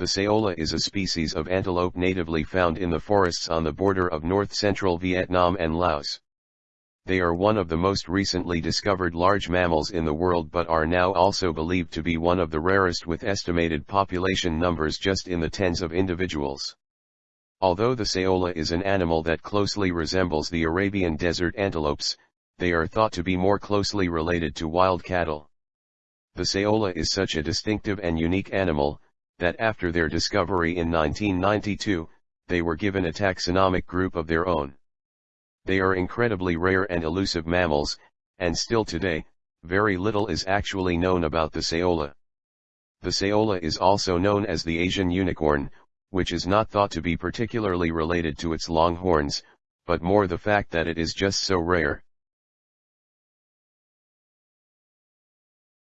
The saola is a species of antelope natively found in the forests on the border of north-central Vietnam and Laos. They are one of the most recently discovered large mammals in the world but are now also believed to be one of the rarest with estimated population numbers just in the tens of individuals. Although the saola is an animal that closely resembles the Arabian desert antelopes, they are thought to be more closely related to wild cattle. The saola is such a distinctive and unique animal, that after their discovery in 1992, they were given a taxonomic group of their own. They are incredibly rare and elusive mammals, and still today, very little is actually known about the saola. The saola is also known as the Asian unicorn, which is not thought to be particularly related to its long horns, but more the fact that it is just so rare.